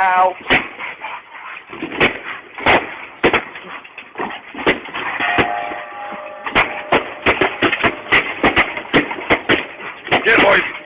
now. Get boys.